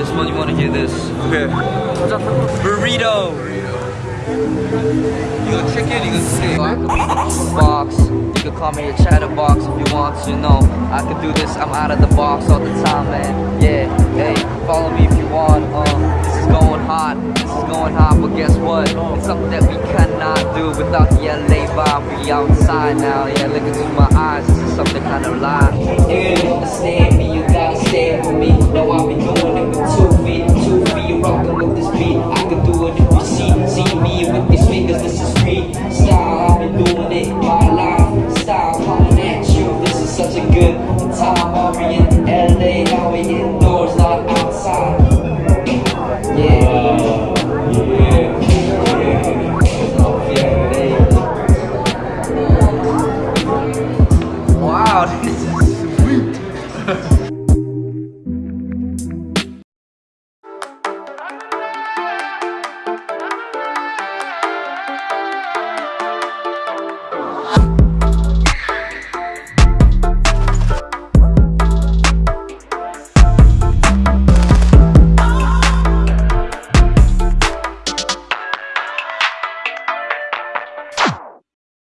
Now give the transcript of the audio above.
This one, you want to hear this. Okay. Burrito. You got chicken, you got steak. Box. You can call me a chatter box if you want to. You know, I can do this. I'm out of the box all the time, man. Yeah, hey, follow me if you want. Uh, this is going hot. This is going hot, but guess what? It's something that we cannot do without the LA vibe. We outside now. Yeah, look into my eyes. This is something kind of live. Yeah, understand. Good time. Be in LA, now we